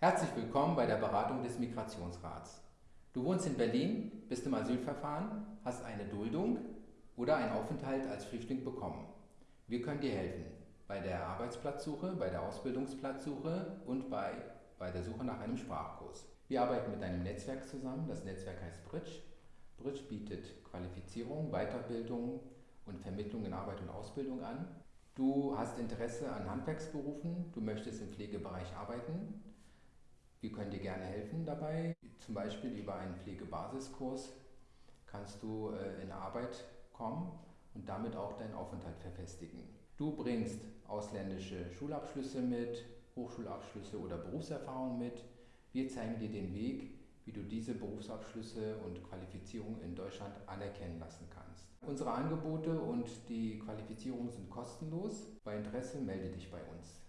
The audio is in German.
Herzlich willkommen bei der Beratung des Migrationsrats. Du wohnst in Berlin, bist im Asylverfahren, hast eine Duldung oder einen Aufenthalt als Flüchtling bekommen. Wir können dir helfen bei der Arbeitsplatzsuche, bei der Ausbildungsplatzsuche und bei, bei der Suche nach einem Sprachkurs. Wir arbeiten mit einem Netzwerk zusammen, das Netzwerk heißt Bridge. Bridge bietet Qualifizierung, Weiterbildung und Vermittlung in Arbeit und Ausbildung an. Du hast Interesse an Handwerksberufen, du möchtest im Pflegebereich arbeiten. Wir können dir gerne helfen dabei. Zum Beispiel über einen Pflegebasiskurs kannst du äh, in Arbeit kommen und damit auch deinen Aufenthalt verfestigen. Du bringst ausländische Schulabschlüsse mit, Hochschulabschlüsse oder Berufserfahrung mit. Wir zeigen dir den Weg, wie du diese Berufsabschlüsse und Qualifizierung in Deutschland anerkennen lassen kannst. Unsere Angebote und die Qualifizierung sind kostenlos. Bei Interesse melde dich bei uns.